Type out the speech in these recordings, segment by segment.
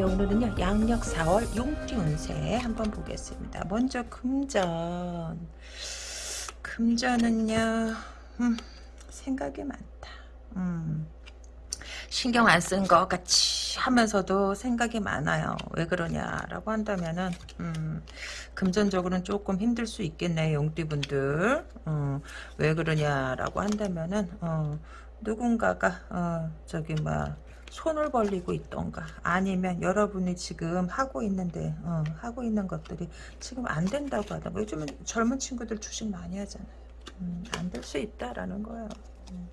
네, 오늘은요, 양력 4월 용띠 운세 한번 보겠습니다. 먼저 금전. 금전은요, 음, 생각이 많다. 음, 신경 안 쓴 것 같이 하면서도 생각이 많아요. 왜 그러냐라고 한다면은, 음, 금전적으로는 조금 힘들 수 있겠네요, 용띠분들. 어, 왜 그러냐라고 한다면은, 어, 누군가가, 어, 저기, 뭐, 손을 벌리고 있던가 아니면 여러분이 지금 하고 있는데 어, 하고 있는 것들이 지금 안 된다고 하던가. 요즘은 젊은 친구들 주식 많이 하잖아요. 음, 안될 수 있다라는 거예요. 음.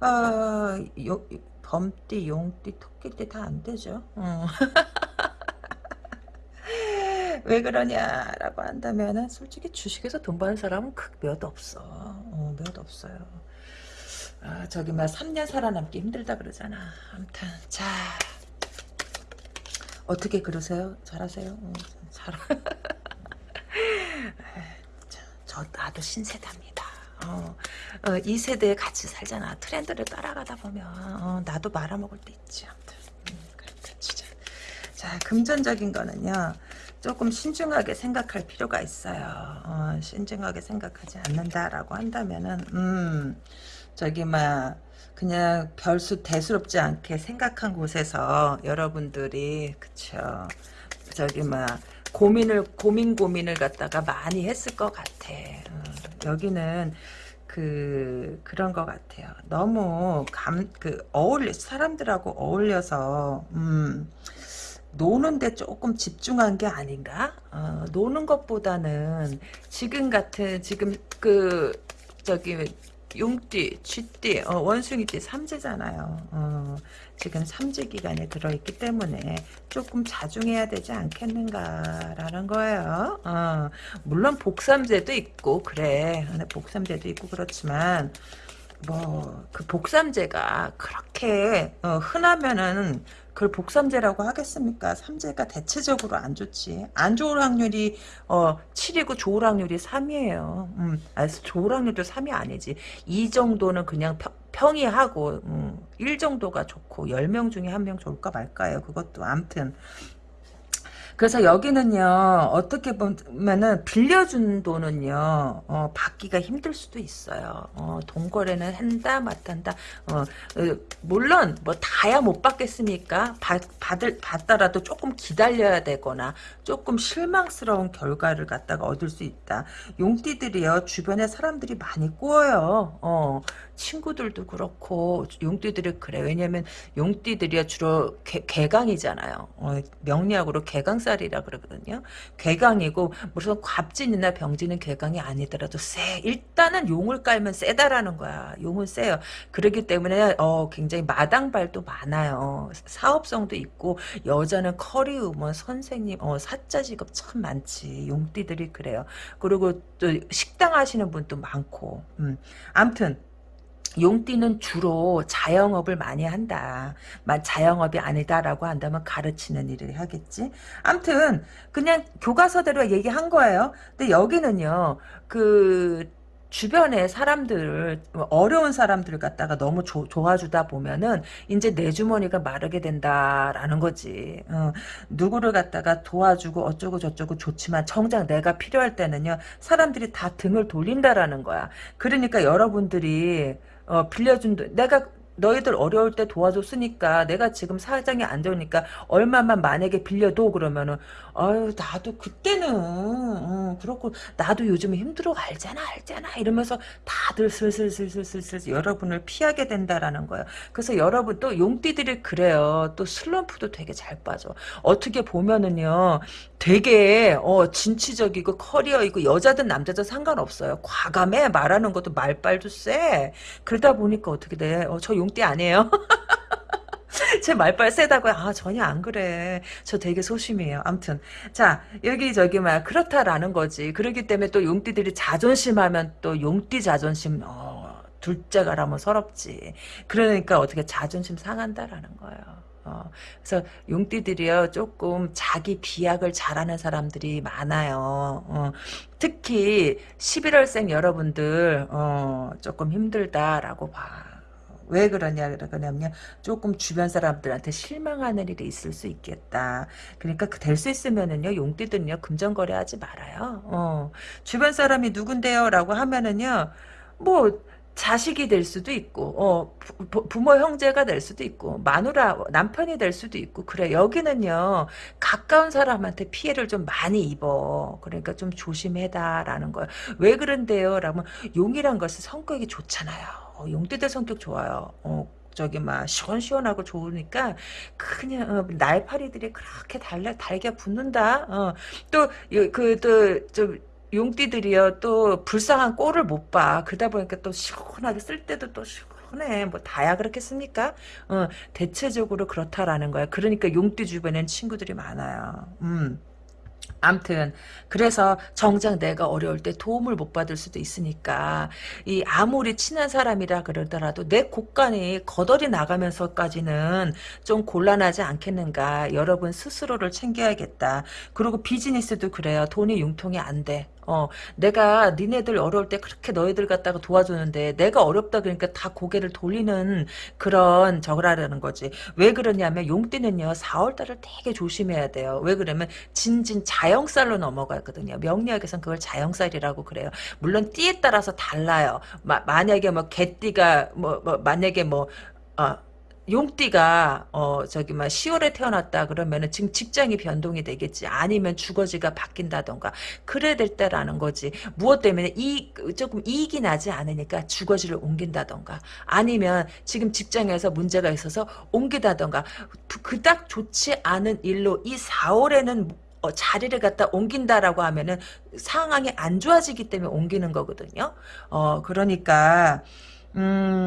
아, 요, 범띠 용띠 토끼띠 다 안 되죠? 어. 왜 그러냐라고 한다면은 솔직히 주식에서 돈 버는 사람은 극몇 없어. 어, 몇 없어요 아, 저기 막 3년 살아남기 힘들다 그러잖아. 아무튼 자 어떻게 그러세요? 잘하세요? 어, 잘. 저 나도 신세대입니다. 어, 어, 이 세대에 같이 살잖아. 트렌드를 따라가다 보면 어, 나도 말아먹을 때 있지. 아무튼 음, 그렇다 진짜. 자 금전적인 거는요. 조금 신중하게 생각할 필요가 있어요. 어, 신중하게 생각하지 않는다라고 한다면은 음. 저기 막 그냥 별수 대수롭지 않게 생각한 곳에서 여러분들이 그쵸. 저기 막 고민을 고민 고민을 갖다가 많이 했을 것 같아. 어, 여기는 그 그런 것 같아요. 너무 감 그 어울려 사람들하고 어울려서 음 노는데 조금 집중한 게 아닌가? 어, 노는 것보다는 지금 같은 지금 그 저기 용띠, 쥐띠, 어, 원숭이띠 삼재잖아요. 어, 지금 삼재 기간에 들어있기 때문에 조금 자중해야 되지 않겠는가라는 거예요. 어, 물론 복삼재도 있고 그래. 복삼재도 있고 그렇지만 뭐 그 복삼재가 그렇게 어, 흔하면은 그걸 복삼재라고 하겠습니까? 삼재가 대체적으로 안 좋지. 안 좋을 확률이 어 7이고 좋을 확률이 3이에요. 음, 아, 좋을 확률도 3이 아니지. 이 정도는 그냥 평, 평이하고 음, 1 정도가 좋고 10명 중에 한 명 좋을까 말까요. 그것도 암튼 그래서 여기는요 어떻게 보면은 빌려준 돈은요 어, 받기가 힘들 수도 있어요. 어, 돈거래는 한다 마탄다. 어, 어, 물론 뭐 다야 못 받겠습니까? 받, 받을 받더라도 조금 기다려야 되거나 조금 실망스러운 결과를 갖다가 얻을 수 있다. 용띠들이요 주변에 사람들이 많이 꼬여요. 어, 친구들도 그렇고 용띠들이 그래. 왜냐면 용띠들이 주로 개, 개강이잖아요. 어, 명리학으로 개강 살이라 그러거든요. 개강이고 무슨 갑진이나 병진은 개강이 아니더라도 세 일단은 용을 깔면 세다라는 거야. 용은 세요. 그렇기 때문에 어, 굉장히 마당발도 많아요. 사업성도 있고 여자는 커리우먼 선생님 어, 사자 직업 참 많지. 용띠들이 그래요. 그리고 또 식당 하시는 분도 많고. 음. 암튼 용띠는 주로 자영업을 많이 한다. 자영업이 아니다라고 한다면 가르치는 일을 하겠지. 암튼 그냥 교과서대로 얘기한 거예요. 근데 여기는요. 그 주변에 사람들을 어려운 사람들을 갖다가 너무 조, 도와주다 보면은 이제 내 주머니가 마르게 된다라는 거지. 어, 누구를 갖다가 도와주고 어쩌고 저쩌고 좋지만 정작 내가 필요할 때는요 사람들이 다 등을 돌린다라는 거야. 그러니까 여러분들이 어, 빌려준 돈, 내가 너희들 어려울 때 도와줬으니까 내가 지금 사정이 안 좋으니까 얼마만 만약에 빌려도 그러면은 아유 나도 그때는 어, 그렇고 나도 요즘 힘들어 알잖아 알잖아 이러면서 다들 슬슬슬슬슬슬 여러분을 피하게 된다라는 거예요. 그래서 여러분 또 용띠들이 그래요. 또 슬럼프도 되게 잘 빠져. 어떻게 보면은요 되게 어 진취적이고 커리어이고 여자든 남자든 상관없어요. 과감해 말하는 것도 말빨도 세. 그러다 보니까 어떻게 돼? 어, 저 용띠 아니에요. 제 말빨 세다고요? 아 전혀 안 그래. 저 되게 소심해요. 암튼 자 여기 저기 막 그렇다라는 거지. 그러기 때문에 또 용띠들이 자존심하면 또 용띠 자존심 어, 둘째가라면 서럽지. 그러니까 어떻게 자존심 상한다라는 거예요. 어, 그래서 용띠들이요 조금 자기 비약을 잘하는 사람들이 많아요. 어, 특히 11월생 여러분들 어, 조금 힘들다라고 봐. 왜 그러냐 그러냐면 조금 주변 사람들한테 실망하는 일이 있을 수 있겠다. 그러니까 될 수 있으면은요 용띠들은요 금전거래하지 말아요. 어. 주변 사람이 누군데요라고 하면은요 뭐 자식이 될 수도 있고 어 부, 부모 형제가 될 수도 있고 마누라 남편이 될 수도 있고 그래 여기는요 가까운 사람한테 피해를 좀 많이 입어 그러니까 좀 조심해다라는 거예요 왜 그런데요 라면 용이란 것은 성격이 좋잖아요 어, 용띠들 성격 좋아요 어, 저기 막 시원시원하고 좋으니까 그냥 어, 날파리들이 그렇게 달려 달게 붙는다. 어, 또그또좀 용띠들이요 또 불쌍한 꼴을 못 봐. 그러다 보니까 또 시원하게 쓸 때도 또 시원해. 뭐 다야 그렇겠습니까? 어, 대체적으로 그렇다라는 거야. 그러니까 용띠 주변엔 친구들이 많아요. 음. 암튼 그래서 정작 내가 어려울 때 도움을 못 받을 수도 있으니까 이 아무리 친한 사람이라 그러더라도 내 곳간이 거덜이 나가면서까지는 좀 곤란하지 않겠는가? 여러분 스스로를 챙겨야겠다. 그리고 비즈니스도 그래요. 돈이 융통이 안돼 어, 내가 니네들 어려울 때 그렇게 너희들 갖다가 도와주는데 내가 어렵다 그러니까 다 고개를 돌리는 그런 저거라는 거지. 왜 그러냐면 용띠는요 4월달을 되게 조심해야 돼요. 왜 그러면 진진 자영살로 넘어가거든요. 명리학에서는 그걸 자영살이라고 그래요. 물론 띠에 따라서 달라요. 마, 만약에 뭐 개띠가 뭐, 뭐 만약에 뭐 어, 용띠가 어 저기 막 10월에 태어났다 그러면은 지금 직장이 변동이 되겠지. 아니면 주거지가 바뀐다던가. 그래야 될 때라는 거지. 무엇 때문에 이 조금 이익이 나지 않으니까 주거지를 옮긴다던가. 아니면 지금 직장에서 문제가 있어서 옮기다던가. 그닥 좋지 않은 일로 이 4월에는 어, 자리를 갖다 옮긴다라고 하면은 상황이 안 좋아지기 때문에 옮기는 거거든요. 어 그러니까 음,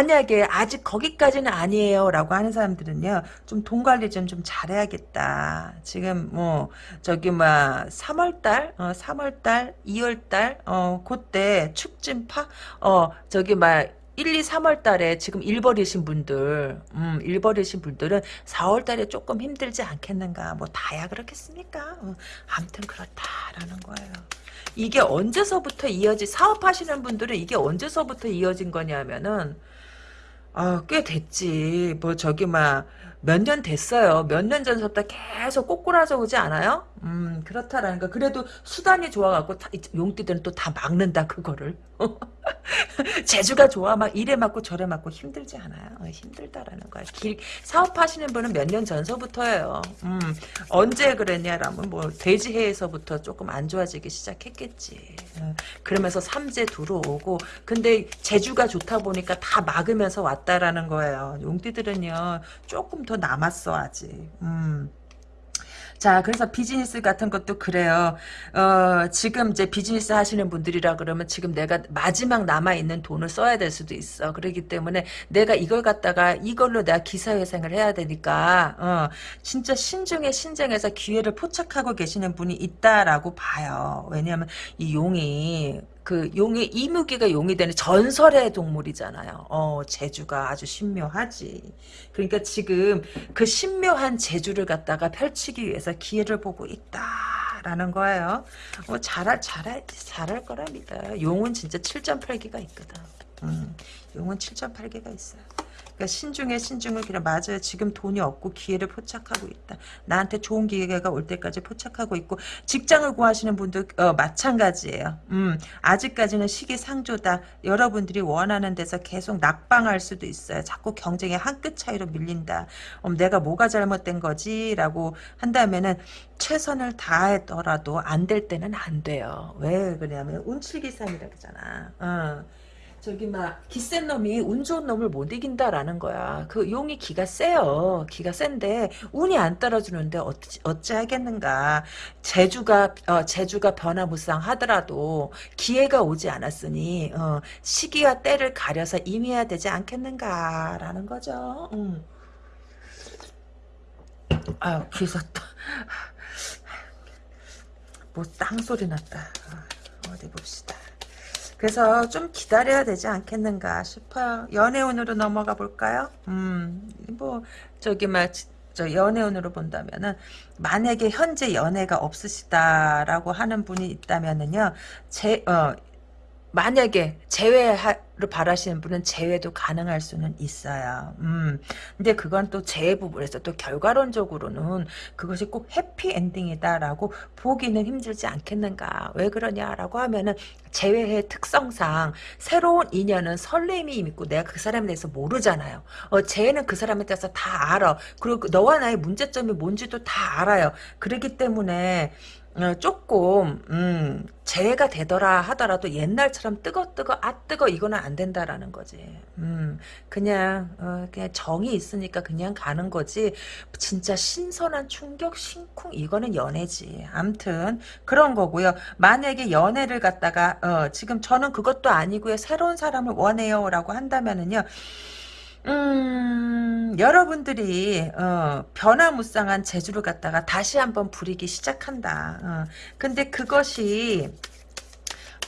만약에 아직 거기까지는 아니에요. 라고 하는 사람들은요, 좀 돈 관리 좀, 좀 잘해야겠다. 지금, 뭐, 저기, 뭐, 3월달, 어, 3월달, 2월달, 어, 그때 축진파, 어, 저기, 막, 1, 2, 3월 달에 지금 일 버리신 분들, 음, 일 버리신 분들은 4월 달에 조금 힘들지 않겠는가. 뭐, 다야 그렇겠습니까? 어, 아무튼 그렇다라는 거예요. 이게 언제서부터 이어지 사업하시는 분들은 이게 언제서부터 이어진 거냐면은 아, 꽤 됐지. 뭐 저기 막 몇 년 됐어요. 몇 년 전서부터 계속 꼬꾸라져 오지 않아요? 음, 그렇다라는 거. 그래도 수단이 좋아갖고 다, 용띠들은 또 다 막는다 그거를. 재주가 좋아 막 이래 맞고 저래 맞고 힘들지 않아요. 어, 힘들다라는 거야. 길, 사업하시는 분은 몇 년 전서부터예요. 음, 언제 그랬냐라면 뭐 돼지해에서부터 조금 안 좋아지기 시작했겠지. 어, 그러면서 삼재 들어오고 근데 재주가 좋다 보니까 다 막으면서 왔다라는 거예요. 용띠들은요 조금 더 남았어 아직. 음. 자, 그래서 비즈니스 같은 것도 그래요. 어, 지금 이제 비즈니스 하시는 분들이라 그러면 지금 내가 마지막 남아있는 돈을 써야 될 수도 있어. 그렇기 때문에 내가 이걸 갖다가 이걸로 내가 기사회생을 해야 되니까, 어, 진짜 신중에 신중해서 기회를 포착하고 계시는 분이 있다라고 봐요. 왜냐하면 이 용이 그 용의 이무기가 용이 되는 전설의 동물이잖아요. 어, 제주가 아주 신묘하지. 그러니까 지금 그 신묘한 제주를 갖다가 펼치기 위해서 기회를 보고 있다라는 거예요. 어, 잘할 잘할 잘할 거랍니다. 용은 진짜 7.8기가 있거든. 음, 용은 7.8개가 있어요. 그러니까 신중에 신중을 그래 맞아요. 지금 돈이 없고 기회를 포착하고 있다. 나한테 좋은 기회가 올 때까지 포착하고 있고 직장을 구하시는 분도 어, 마찬가지예요. 음, 아직까지는 시기상조다. 여러분들이 원하는 데서 계속 낙방할 수도 있어요. 자꾸 경쟁에 한끗 차이로 밀린다. 음, 내가 뭐가 잘못된 거지? 라고 한다면은 최선을 다하더라도 안 될 때는 안 돼요. 왜 그러냐면 운칠기삼이라 그러잖아. 어. 저기 막 기센 놈이 운 좋은 놈을 못 이긴다라는 거야. 그 용이 기가 세요. 기가 센데 운이 안 따라주는데 어찌, 어찌 하겠는가. 제주가 어, 제주가 변화무쌍하더라도 기회가 오지 않았으니 어, 시기와 때를 가려서 임해야 되지 않겠는가라는 거죠. 음. 아유 귀섰다. 뭐 땅소리 났다. 어, 어디 봅시다. 그래서 좀 기다려야 되지 않겠는가 싶어요. 연애운으로 넘어가 볼까요? 음, 뭐, 저기, 막, 저 연애운으로 본다면은, 만약에 현재 연애가 없으시다라고 하는 분이 있다면은요, 제, 어, 만약에 제외를 바라시는 분은 재회도 가능할 수는 있어요. 음. 근데 그건 또 재회 부분에서 또 결과론적으로는 그것이 꼭 해피 엔딩이다라고 보기는 힘들지 않겠는가. 왜 그러냐라고 하면은 재회의 특성상 새로운 인연은 설렘이 있고 내가 그 사람에 대해서 모르잖아요. 어, 재회는 그 사람에 대해서 다 알아. 그리고 너와 나의 문제점이 뭔지도 다 알아요. 그렇기 때문에 어, 조금 음, 재해가 되더라 하더라도 옛날처럼 뜨거 뜨거 아 뜨거 이거는 안 된다라는 거지. 음, 그냥 어, 그냥 정이 있으니까 그냥 가는 거지. 진짜 신선한 충격 심쿵 이거는 연애지. 암튼 그런 거고요. 만약에 연애를 갖다가 어, 지금 저는 그것도 아니고요. 새로운 사람을 원해요라고 한다면은요. 음, 여러분들이 어, 변화무쌍한 재주를 갖다가 다시 한번 부리기 시작한다. 어, 근데 그것이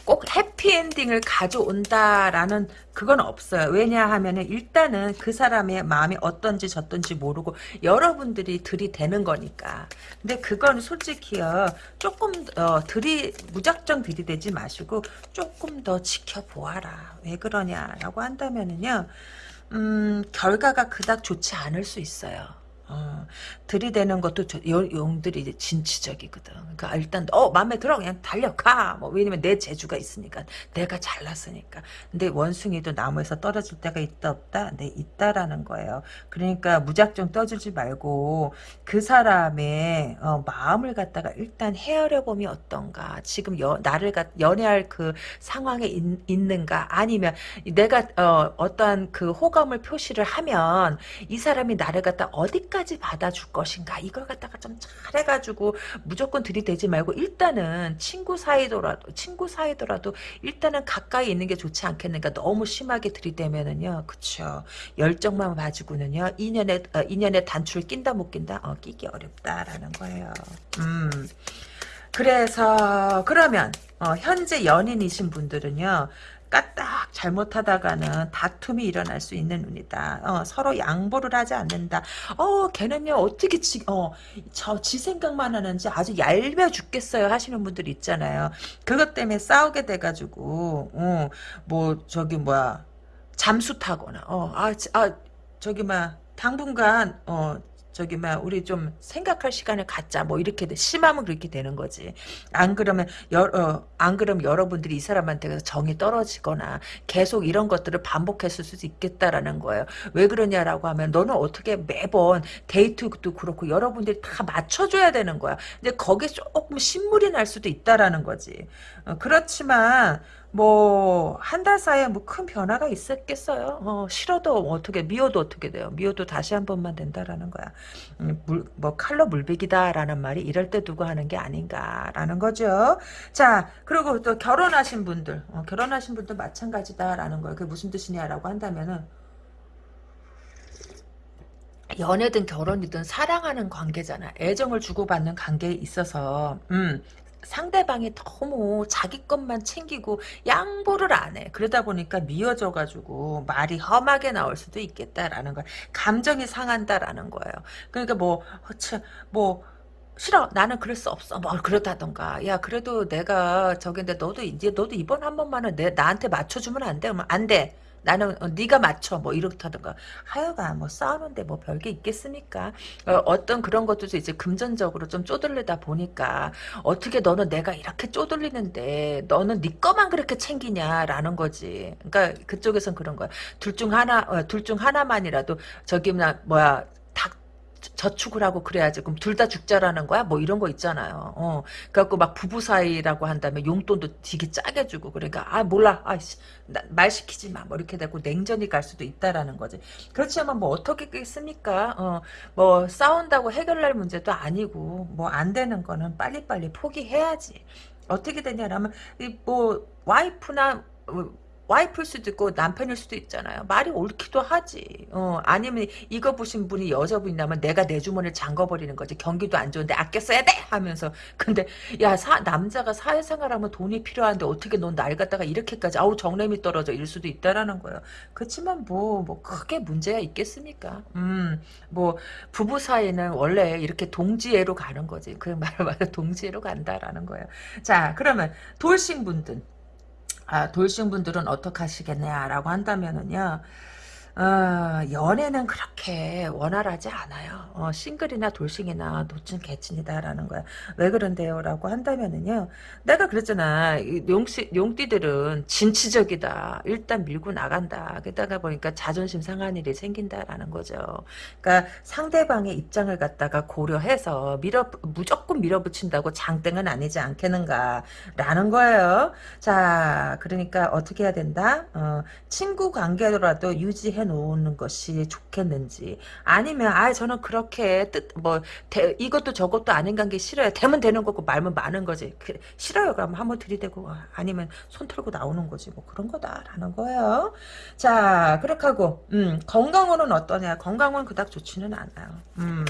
꼭 해피엔딩을 가져온다라는 그건 없어요. 왜냐하면 일단은 그 사람의 마음이 어떤지 저떤지 모르고 여러분들이 들이대는 거니까. 근데 그건 솔직히요. 조금 어, 들이 무작정 들이대지 마시고 조금 더 지켜보아라. 왜 그러냐라고 한다면은요. 음, 결과가 그닥 좋지 않을 수 있어요. 어, 들이대는 것도 저, 용들이 진취적이거든. 그러니까 일단 어 마음에 들어 그냥 달려가. 뭐 왜냐면 내 재주가 있으니까 내가 잘났으니까. 근데 원숭이도 나무에서 떨어질 때가 있다 없다. 네 있다라는 거예요. 그러니까 무작정 떠들지 말고 그 사람의 어, 마음을 갖다가 일단 헤아려 보면 어떤가. 지금 여, 나를 갖, 연애할 그 상황에 있, 있는가 아니면 내가 어, 어떠한 그 호감을 표시를 하면 이 사람이 나를 갖다 어디까지 어디까지 받아줄 것인가? 이걸 갖다가 좀 잘해가지고 무조건 들이대지 말고 일단은 친구 사이더라도 친구 사이더라도 일단은 가까이 있는 게 좋지 않겠는가? 너무 심하게 들이대면은요. 그쵸. 열정만 가지고는요. 인연의 어, 인연의 단추를 낀다 못 낀다? 어 끼기 어렵다라는 거예요. 음. 그래서 그러면 어, 현재 연인이신 분들은요 까딱 잘못하다가는 다툼이 일어날 수 있는 운이다. 어, 서로 양보를 하지 않는다. 어, 걔는요, 어떻게 지, 어, 저, 지 생각만 하는지 아주 얄미워 죽겠어요 하시는 분들 있잖아요. 그것 때문에 싸우게 돼가지고, 어, 뭐, 저기, 뭐야, 잠수 타거나, 어, 아, 아, 저기, 막, 당분간, 어, 저기 막 우리 좀 생각할 시간을 갖자. 뭐 이렇게 돼. 심하면 그렇게 되는 거지. 안 그러면 여, 어, 안 그러면 여러분들이 이 사람한테 정이 떨어지거나 계속 이런 것들을 반복했을 수도 있겠다라는 거예요. 왜 그러냐라고 하면 너는 어떻게 매번 데이트도 그렇고 여러분들이 다 맞춰줘야 되는 거야. 근데 거기에 조금 신물이 날 수도 있다라는 거지. 어, 그렇지만 뭐 한 달 사이에 뭐 큰 변화가 있었겠어요. 어, 싫어도 어떻게 미워도 어떻게 돼요. 미워도 다시 한 번만 된다라는 거야. 음, 물, 뭐 칼로 물베기다라는 말이 이럴 때 두고 하는 게 아닌가라는 거죠. 자 그리고 또 결혼하신 분들 어, 결혼하신 분들 마찬가지다라는 거예요. 그게 무슨 뜻이냐라고 한다면은 연애든 결혼이든 사랑하는 관계잖아. 애정을 주고받는 관계에 있어서 음, 상대방이 너무 자기 것만 챙기고 양보를 안 해. 그러다 보니까 미워져가지고 말이 험하게 나올 수도 있겠다라는 거야. 감정이 상한다라는 거예요. 그러니까 뭐, 뭐, 싫어 나는 그럴 수 없어 뭐 그렇다던가 야 그래도 내가 저긴데 너도 이제 너도 이번 한 번만은 내 나한테 맞춰주면 안 돼? 안돼 나는 어, 네가 맞춰. 뭐 이렇다든가. 하여간 뭐 싸우는데 뭐 별게 있겠습니까? 어, 떤 그런 것도 이제 금전적으로 좀 쪼들리다 보니까 어떻게 너는 내가 이렇게 쪼들리는데 너는 네 거만 그렇게 챙기냐라는 거지. 그러니까 그쪽에선 그런 거야. 둘 중 하나 어, 둘중 하나만이라도 저기 뭐야 저축을 하고 그래야지. 그럼 둘 다 죽자라는 거야? 뭐 이런 거 있잖아요. 어. 그래갖고 막 부부 사이라고 한다면 용돈도 되게 짜게 주고 그러니까 아 몰라. 아이씨 말 시키지 마. 뭐 이렇게 되고 냉전이 갈 수도 있다라는 거지. 그렇지만 뭐 어떻게 겠습니까? 어. 뭐 싸운다고 해결할 문제도 아니고 뭐 안 되는 거는 빨리빨리 포기해야지. 어떻게 되냐라면 뭐 와이프나 와이프일 수도 있고 남편일 수도 있잖아요. 말이 옳기도 하지. 어, 아니면 이거 보신 분이 여자분이라면 내가 내 주머니를 잠궈버리는 거지. 경기도 안 좋은데 아껴 써야 돼! 하면서. 근데 야 사, 남자가 사회생활하면 돈이 필요한데 어떻게 넌 날 갖다가 이렇게까지 아우 정lem이 떨어져 이럴 수도 있다라는 거예요. 그렇지만 뭐, 뭐 크게 문제가 있겠습니까? 음, 뭐 부부 사이는 원래 이렇게 동지애로 가는 거지. 그 말을 말해 동지애로 간다라는 거예요. 자 그러면 돌싱 분들 아, 돌싱 분들은 어떻게 하시겠냐라고 한다면은요. 어, 연애는 그렇게 원활하지 않아요. 어, 싱글이나 돌싱이나 노친 개친이다라는 거야. 왜 그런데요? 라고 한다면은요. 내가 그랬잖아. 용씨, 용띠들은 진취적이다. 일단 밀고 나간다. 게다가 보니까 자존심 상한 일이 생긴다라는 거죠. 그러니까 상대방의 입장을 갖다가 고려해서 밀어, 무조건 밀어붙인다고 장땡은 아니지 않겠는가. 라는 거예요. 자, 그러니까 어떻게 해야 된다? 어, 친구 관계라도 유지해 놓는 것이 좋겠는지 아니면 아 저는 그렇게 뜻 뭐 이것도 저것도 아닌 관계 싫어요. 되면 되는 거고 말면 많은 거지. 그, 싫어요. 그럼 한번 들이대고 아니면 손 털고 나오는 거지. 뭐 그런 거다라는 거예요. 자 그렇게 하고 음, 건강으로는 어떠냐. 건강은 그닥 좋지는 않아요. 음,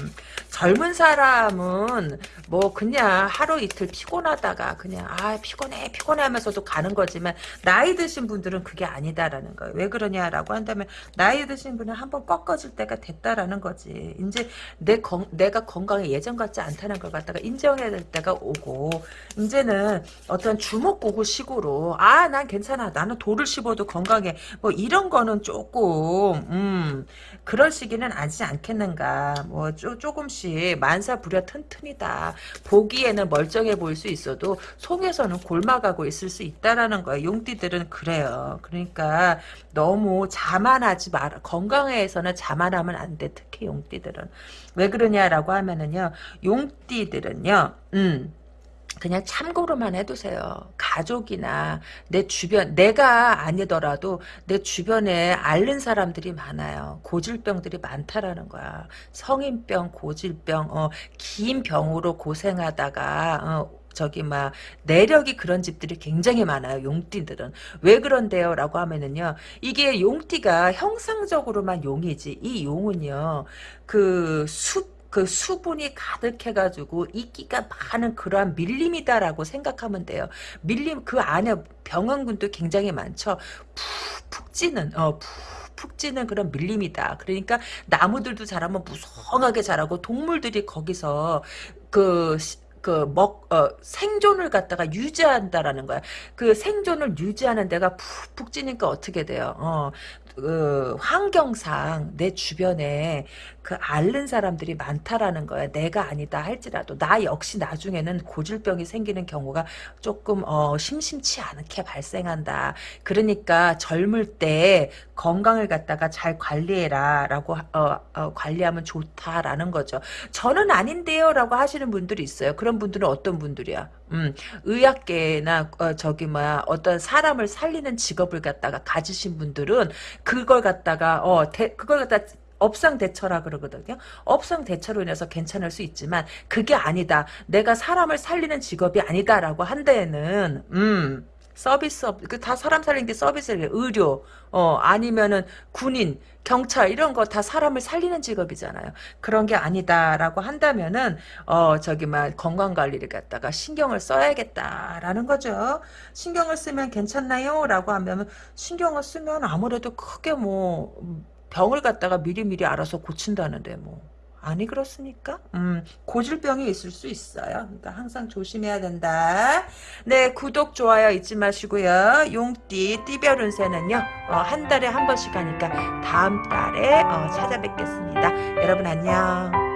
젊은 사람은 뭐 그냥 하루 이틀 피곤하다가 그냥 아 피곤해 피곤해 하면서도 가는 거지만 나이 드신 분들은 그게 아니다라는 거예요. 왜 그러냐라고 한다면 나이 드신 분은 한번 꺾어질 때가 됐다라는 거지. 이제 내 건, 내가 건강에 예전 같지 않다는 걸 갖다가 인정해야 될 때가 오고. 이제는 어떤 주먹고구 식으로 아 난 괜찮아. 나는 돌을 씹어도 건강해. 뭐 이런 거는 조금 음 그럴 시기는 아니지 않겠는가. 뭐 쪼, 조금씩 만사부려 튼튼이다. 보기에는 멀쩡해 보일 수 있어도 속에서는 골마가고 있을 수 있다라는 거예요. 용띠들은 그래요. 그러니까 너무 자만하지 마라. 건강에서는 자만하면 안 돼. 특히 용띠들은. 왜 그러냐라고 하면은요. 용띠들은요. 음. 그냥 참고로만 해두세요. 가족이나 내 주변, 내가 아니더라도 내 주변에 앓는 사람들이 많아요. 고질병들이 많다라는 거야. 성인병, 고질병, 어, 긴 병으로 고생하다가, 어, 저기 막 내력이 그런 집들이 굉장히 많아요. 용띠들은 왜 그런데요? 라고 하면은요. 이게 용띠가 형상적으로만 용이지 이 용은요. 그 수, 그 수분이 가득해가지고 이끼가 많은 그러한 밀림이다라고 생각하면 돼요. 밀림 그 안에 병원군도 굉장히 많죠. 푹푹 찌는 어푹 찌는 그런 밀림이다. 그러니까 나무들도 자라면 무성하게 자라고 동물들이 거기서 그 그, 먹, 어, 생존을 갖다가 유지한다라는 거야. 그 생존을 유지하는 데가 푹푹 찌니까 어떻게 돼요? 어, 그 환경상 내 주변에 그 앓는 사람들이 많다라는 거야. 내가 아니다 할지라도 나 역시 나중에는 고질병이 생기는 경우가 조금 어, 심심치 않게 발생한다. 그러니까 젊을 때 건강을 갖다가 잘 관리해라 라고 어, 어, 관리하면 좋다라는 거죠. 저는 아닌데요 라고 하시는 분들이 있어요. 그런 분들은 어떤 분들이야? 음, 의학계나 어, 저기 뭐야 어떤 사람을 살리는 직업을 갖다가 가지신 분들은 그걸 갖다가 어 대, 그걸 갖다 업상 대처라 그러거든요. 업상 대처로 인해서 괜찮을 수 있지만 그게 아니다. 내가 사람을 살리는 직업이 아니다라고 한 데에는 음 서비스업 그 다 사람 살리는 게 서비스예요. 의료 어 아니면은 군인 경찰 이런 거 다 사람을 살리는 직업이잖아요. 그런 게 아니다라고 한다면은 어 저기 막 건강 관리를 갖다가 신경을 써야겠다라는 거죠. 신경을 쓰면 괜찮나요?라고 하면 신경을 쓰면 아무래도 크게 뭐 병을 갖다가 미리미리 알아서 고친다는데 뭐. 아니 그렇습니까? 음, 고질병이 있을 수 있어요. 그러니까 항상 조심해야 된다. 네, 구독, 좋아요 잊지 마시고요. 용띠, 띠별 운세는요. 어, 한 달에 한 번씩 하니까 다음 달에 어, 찾아뵙겠습니다. 여러분 안녕.